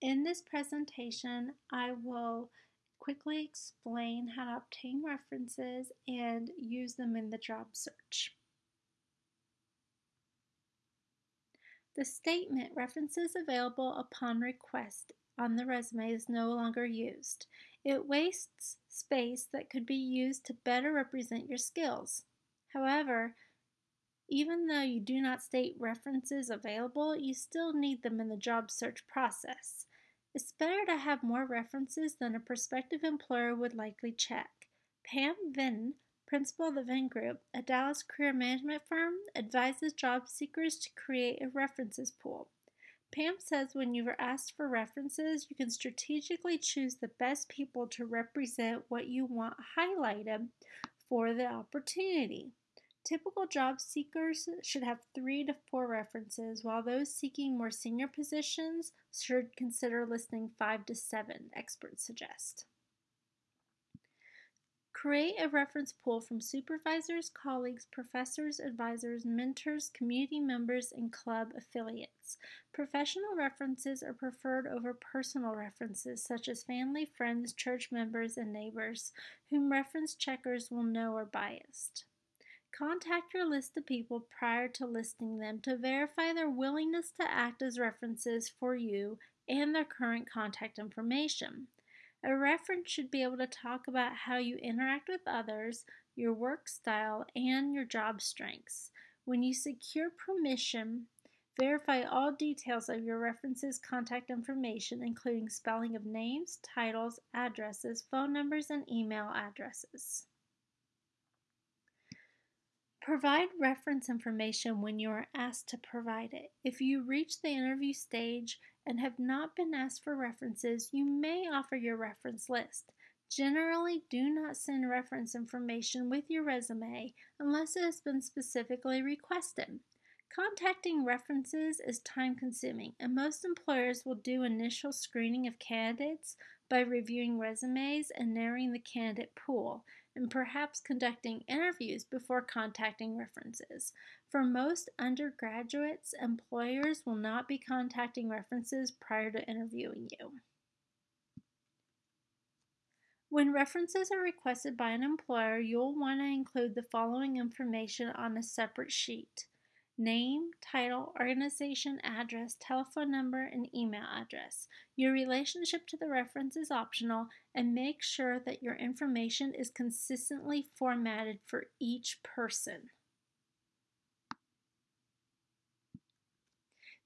In this presentation, I will quickly explain how to obtain references and use them in the job search. The statement references available upon request on the resume is no longer used. It wastes space that could be used to better represent your skills. However, even though you do not state references available, you still need them in the job search process. It's better to have more references than a prospective employer would likely check. Pam Vinton, principal of the Vinton Group, a Dallas career management firm, advises job seekers to create a references pool. Pam says when you are asked for references, you can strategically choose the best people to represent what you want highlighted for the opportunity. Typical job seekers should have three to four references, while those seeking more senior positions should consider listing five to seven, experts suggest. Create a reference pool from supervisors, colleagues, professors, advisors, mentors, community members, and club affiliates. Professional references are preferred over personal references, such as family, friends, church members, and neighbors, whom reference checkers will know are biased. Contact your list of people prior to listing them to verify their willingness to act as references for you and their current contact information. A reference should be able to talk about how you interact with others, your work style, and your job strengths. When you secure permission, verify all details of your reference's contact information, including spelling of names, titles, addresses, phone numbers, and email addresses. Provide reference information when you are asked to provide it. If you reach the interview stage and have not been asked for references, you may offer your reference list. Generally, do not send reference information with your resume unless it has been specifically requested. Contacting references is time consuming, and most employers will do initial screening of candidates by reviewing resumes and narrowing the candidate pool, and perhaps conducting interviews before contacting references. For most undergraduates, employers will not be contacting references prior to interviewing you. When references are requested by an employer, you'll want to include the following information on a separate sheet name, title, organization, address, telephone number, and email address. Your relationship to the reference is optional and make sure that your information is consistently formatted for each person.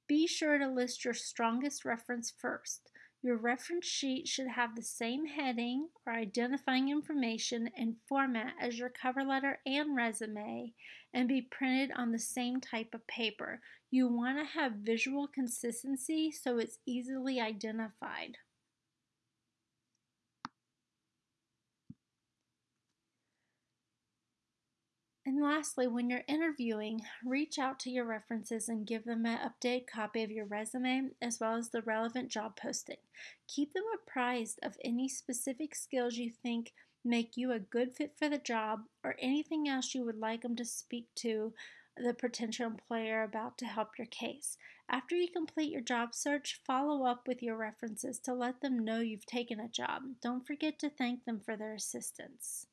Be sure to list your strongest reference first. Your reference sheet should have the same heading or identifying information and format as your cover letter and resume and be printed on the same type of paper. You want to have visual consistency so it's easily identified. And lastly, when you're interviewing, reach out to your references and give them an updated copy of your resume as well as the relevant job posting. Keep them apprised of any specific skills you think make you a good fit for the job or anything else you would like them to speak to the potential employer about to help your case. After you complete your job search, follow up with your references to let them know you've taken a job. Don't forget to thank them for their assistance.